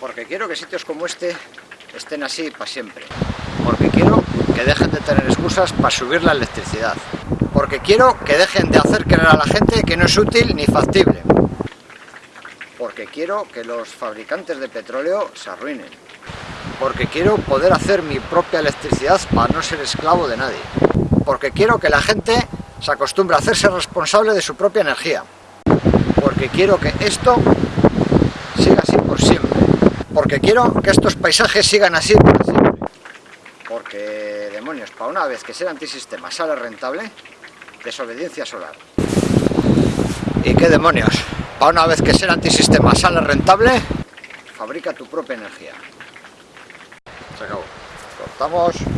Porque quiero que sitios como este estén así para siempre. Porque quiero que dejen de tener excusas para subir la electricidad. Porque quiero que dejen de hacer creer a la gente que no es útil ni factible. Porque quiero que los fabricantes de petróleo se arruinen. Porque quiero poder hacer mi propia electricidad para no ser esclavo de nadie. Porque quiero que la gente se acostumbre a hacerse responsable de su propia energía. Porque quiero que esto siga así. Porque quiero que estos paisajes sigan así. Porque, demonios, para una vez que ser antisistema sale rentable, desobediencia solar. ¿Y qué demonios? Para una vez que ser antisistema sale rentable, fabrica tu propia energía. Se acabó. Cortamos.